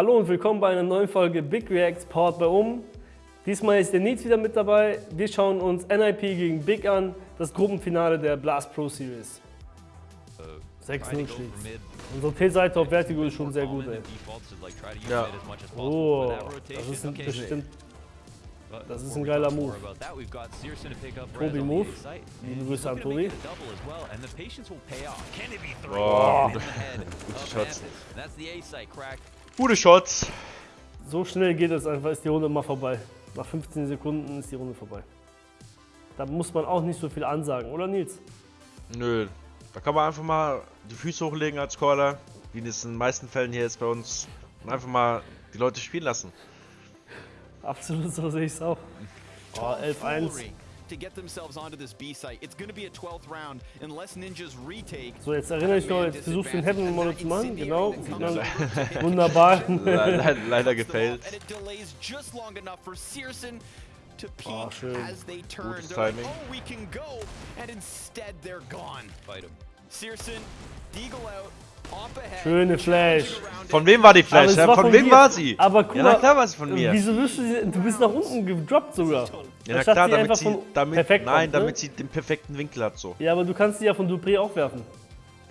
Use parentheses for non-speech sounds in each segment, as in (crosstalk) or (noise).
Hallo und willkommen bei einer neuen Folge Big Reacts powered by Um. Diesmal ist der Nils wieder mit dabei. Wir schauen uns NIP gegen Big an, das Gruppenfinale der Blast Pro Series. 6-0 schlägt. Unsere T-Seite auf Vertigo ist schon sehr gut, ey. Ja. Oh, das ist ein bestimmt. Das ist ein geiler Move. Tobi Move. Liebe Grüße an Tobi. Boah, (laughs) gute, gute Shots. So schnell geht es einfach, ist die Runde mal vorbei. Nach 15 Sekunden ist die Runde vorbei. Da muss man auch nicht so viel ansagen, oder Nils? Nö, da kann man einfach mal die Füße hochlegen als Caller, wie es in den meisten Fällen hier ist bei uns. Und einfach mal die Leute spielen lassen. Absolut, so sehe ich es auch. Oh, 11-1. To get themselves onto this B site. It's going to be a 12th round unless Ninjas retake. So, jetzt erinnere ich noch, jetzt versuchst du den Heaven Model zu machen. Genau, man (laughs) wunderbar. Le le leider gefailt. And it delays just long enough for Searson to ah, peek Oh, schön. as they turn. They're like, Timing. oh, we can go. And instead, they're gone. Fight him. Searson, Deagle out, Op ahead. Schöne Flash. Von wem war die Aber Flash? war von von wem dir. war sie? Aber guck ja, na klar war es von mir. Wieso wirst du sie, du bist nach unten gedroppt sogar. Ja, na klar, sie damit einfach sie, von damit, perfekt nein, kommt, ne? damit sie den perfekten Winkel hat so. Ja, aber du kannst sie ja von Dupré auch werfen.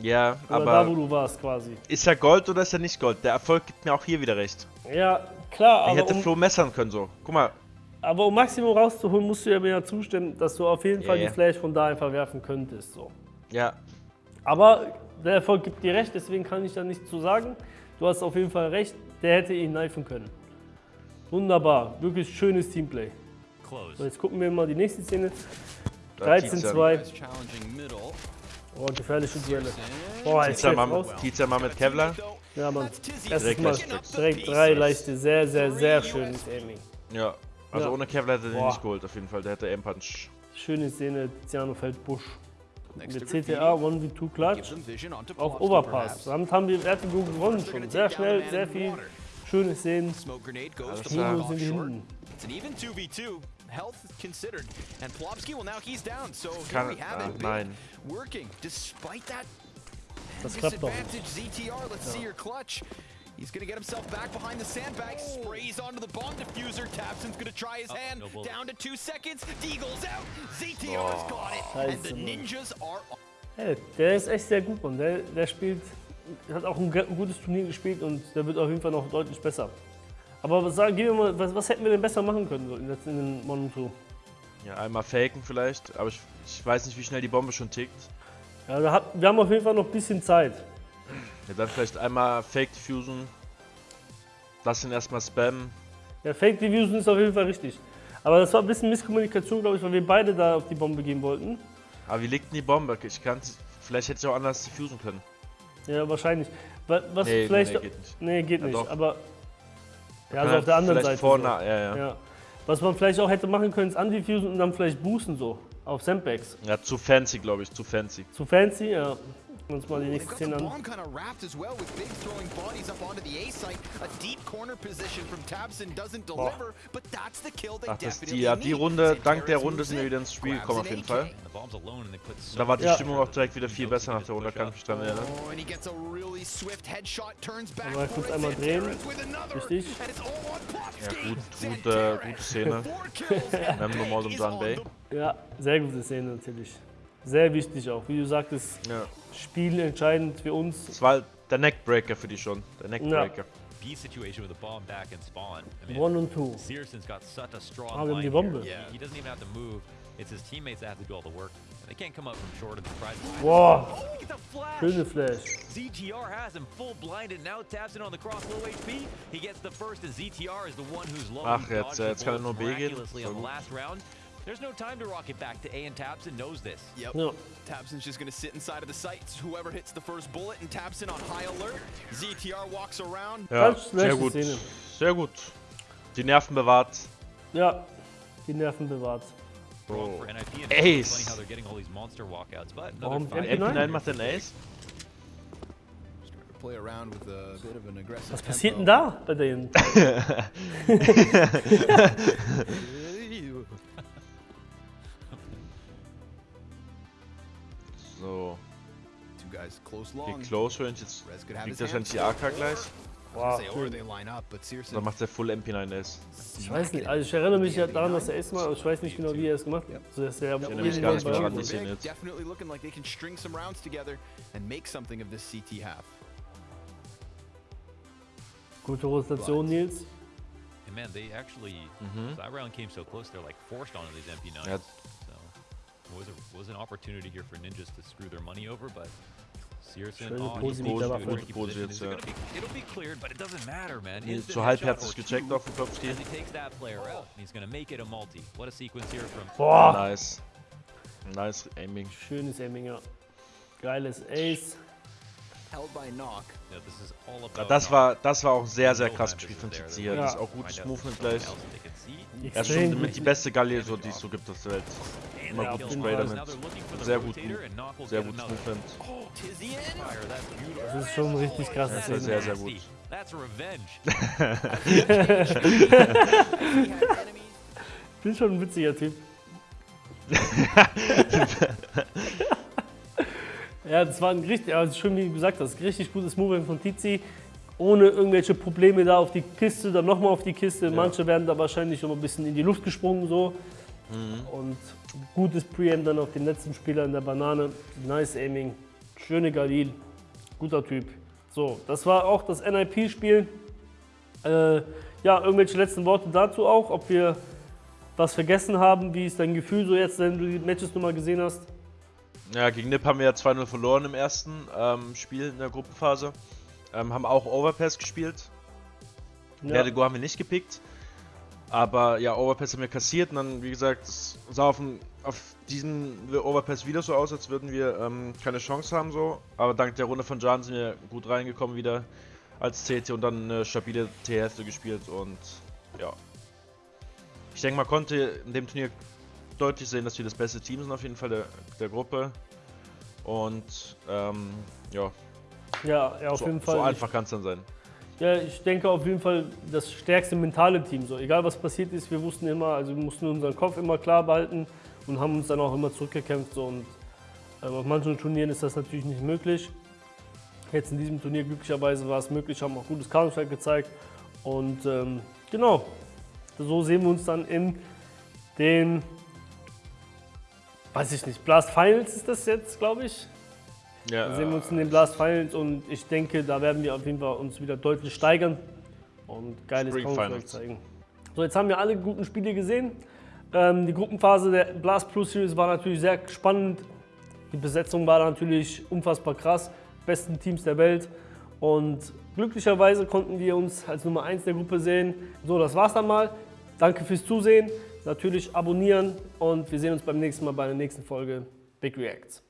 Ja, Oder da, wo aber du warst quasi. ist er Gold oder ist er nicht Gold? Der Erfolg gibt mir auch hier wieder recht. Ja, klar, Ich aber hätte um, Flo messern können so. Guck mal, aber um Maximum rauszuholen, musst du ja mir ja zustimmen, dass du auf jeden Ja, Fall ja. die Flash von da einfach werfen könntest. So. ja, Aber der Erfolg gibt dir recht, deswegen kann ich da nichts zu sagen. Du hast auf jeden Fall recht, der hätte ihn kneifen können. Wunderbar, wirklich schönes Teamplay. So, jetzt gucken wir mal die nächste Szene. da zieht's ja. 13-2. Guys challenging middle. Oh, gefährliche Duelle. Boah, jetzt geht's mal, mit Kevlar. Ja, Mann. Erstes Direkt Mal direkt drei leichte, sehr, sehr, sehr schönes Aiming. Ja, also Ja. ohne Kevlar hätte er den nicht geholt auf jeden Fall. Der hätte Aim-Punch. Schöne Szene, Tiziano fällt Busch. Mit. CTA 1v2 Give Klatsch them vision onto auf Overpass. Damit haben wir Vertigo gewonnen schon. Sehr schnell, sehr viel schöne Szenen. Off sind hinten. It's an even 2v2. Health considered. And Plopski, well, now he's down. So here Kann, we have ah, it. Nein. Working despite that Das klappt doch disadvantage. ZTR, let's see your clutch. He's gonna get himself back behind the sandbag, sprays onto the bomb diffuser. Tapson's gonna try his hand. Down to two seconds. Deagle's out. ZTR's got it. And the Scheiße, ninjas are Hey, der ist echt sehr gut, Mann. Der, der spielt, hat auch ein ge- gutes Turnier gespielt und der wird auf jeden Fall noch deutlich besser. Aber was, sagen, gehen wir mal, was, was hätten wir denn besser machen können so in, in den Mon 2? Ja, einmal faken vielleicht, aber ich, ich weiß nicht, wie schnell die Bombe schon tickt. Ja, hat, wir haben auf jeden Fall noch ein bisschen Zeit. Ja, dann vielleicht einmal Fake diffusen. Lass ihn erstmal spammen. Ja, Fake Diffusion ist auf jeden Fall richtig. Aber das war ein bisschen Misskommunikation, glaube ich, weil wir beide da auf die Bombe gehen wollten. Aber wie liegt denn die Bombe? Ich kann Vielleicht hätte ich auch anders diffusen können. Ja, wahrscheinlich. Wa- Was Nee, vielleicht. nee, geht nicht. Nee, geht Ja, nicht. doch. Aber. Ja, also auf der anderen Seite. Vorne, so. ja, ja, ja. Ja. Was man vielleicht auch hätte machen können, ist undiffusen und dann vielleicht boosten so. Auf Sandbags. zu fancy, glaube ich, zu fancy. Zu fancy, ja. Wir uns mal die They've nächste Szene an. bomb kind of wrapped as well with Big throwing bodies up onto the A site. A deep corner position from Tabson doesn't deliver, but that's the kill they Ach, das definitely die, ja, die. Runde, dank der Runde sind wir wieder ins Spiel gekommen auf jeden. Fall. Da war die Ja. Stimmung auch direkt wieder viel besser nach der Runde, kann ich mich dran erinnern. Oh, for kurz it. einmal drehen. Richtig. Ja, gut, gut, äh, gute Szene. und (laughs) is John on Bay. Ja, sehr gute Szene natürlich. Sehr wichtig auch. Wie du sagtest, Ja. Spiel entscheidend für uns. Das war der Neckbreaker für die schon. Der Neckbreaker. B situation with a bomb back and spawn. I mean, One und two. Searson's got such a strong Ah, line die Bombe. here. He, he doesn't even have to move. It's his teammates that have to do all the work. And they can't come up from short and surprise him. Boah, Oh, look at the flash! schöne Flash. ZTR has him full blinded. Now taps in on the cross, low HP. He gets the first, and ZTR is the one who's low. Ach, jetzt, äh, jetzt kann er nur B gehen. on the last round. There's no time to rock it back to A, and Tapson knows this. Yep. Ja. Tabson's just gonna sit inside of the sights. Whoever hits the first bullet, and Tabson on high alert. ZTR walks around. Ja, Ganz sehr schlechte gut. Szene. Sehr gut. Die Nerven bewahrt. Ja, die Nerven bewahrt. Wrong for oh. NIP. And Ace. Funny how they're getting all these monster walkouts, but another Warum fight. MP9? MP9 macht den Ace. To play around with a bit of an aggressive Was passiert denn da bei denen? (laughs) (laughs) (laughs) So, Two guys close Range. Jetzt liegt wahrscheinlich die AK gleich. Boah, Dann macht er Full MP9S. Ich weiß nicht, also ich erinnere mich ja daran, dass er es mal, ich weiß nicht genau, wie er es gemacht hat. Also, dass er Ich erinnere mich gar nicht mehr es ihn jetzt. Definitely looking like they can string some rounds together and make something of this CT half. Gute Rotation, Nils. Man, they actually, Mhm. that round came so close, they're like forced onto these MP9s. Was, an opportunity here for Ninjas to screw their money over, but Searson, oh, Pose jetzt, ja. gonna be- It'll be cleared, but it doesn't matter, man. Nee, So halbherzig gecheckt auf den Kopfstil. As he takes that player out, and he's gonna make it a multi. What a sequence here from Boah, Nice. Nice Aiming. schönes Aiming, ja. Geiles Ace. Ja, das war, das war auch sehr, sehr krass gespielt von hier. Ja. Das ist auch gutes Movement gleich. Er ist schon mit die beste Gallier, so, die es so gibt auf der Welt. And Immer that gut kill Spray damit. Sehr gut, sehr gutes another. Movement. Oh. Das ist schon richtig krasse Das Szene. sehr, sehr gut. Bin (laughs) schon ein witziger Typ. (laughs) ja, das war ein richtig, also schön wie du gesagt hast, richtig gutes Movement von Tizi. Ohne irgendwelche Probleme da auf die Kiste, dann nochmal auf die Kiste. Manche werden da wahrscheinlich noch ein bisschen in die Luft gesprungen so. Und gutes Preamp dann auf den letzten Spieler in der Banane. Nice Aiming. Schöne Galil. Guter Typ. So, das war auch das NIP-Spiel. Äh, ja, irgendwelche letzten Worte dazu auch, ob wir was vergessen haben. Wie ist dein Gefühl so jetzt, wenn du die Matches nochmal gesehen hast? Ja, gegen Nip haben wir ja 2-0 verloren im ersten ähm, Spiel in der Gruppenphase. Ähm, haben auch Overpass gespielt. Ja. Vertigo haben wir nicht gepickt. Aber ja, Overpass haben wir kassiert und dann, wie gesagt, es sah auf, dem, auf diesem Overpass wieder so aus, als würden wir ähm, keine Chance haben so. Aber dank der Runde von Jan sind wir gut reingekommen wieder als CT und dann eine stabile T-Hälfte gespielt und ja. Ich denke, man konnte in dem Turnier deutlich sehen, dass wir das beste Team sind auf jeden Fall der, der Gruppe. Und ähm, ja, Ja, ja auf so, jeden Fall. so einfach kann es dann sein. Ja, ich denke auf jeden Fall das stärkste mentale Team. So, egal was passiert ist, wir wussten immer, also wir mussten unseren Kopf immer klar behalten und haben uns dann auch immer zurückgekämpft. So, und ähm, auf manchen Turnieren ist das natürlich nicht möglich. Jetzt in diesem Turnier glücklicherweise war es möglich, haben auch gutes Counter-Strike gezeigt. Und ähm, genau, so sehen wir uns dann in den, weiß ich nicht, Blast Finals ist das jetzt, glaube ich. Ja, Da sehen wir uns in den Blast Finals und ich denke, da werden wir auf jeden Fall uns wieder deutlich steigern und geiles Counter-Strike zeigen. So, jetzt haben wir alle guten Spiele gesehen. Ähm, die Gruppenphase der Blast Pro Series war natürlich sehr spannend. Die Besetzung war natürlich unfassbar krass. Besten Teams der Welt. Und glücklicherweise konnten wir uns als Nummer 1 der Gruppe sehen. So, das war's dann mal. Danke fürs Zusehen. Natürlich abonnieren und wir sehen uns beim nächsten Mal bei der nächsten Folge Big Reacts.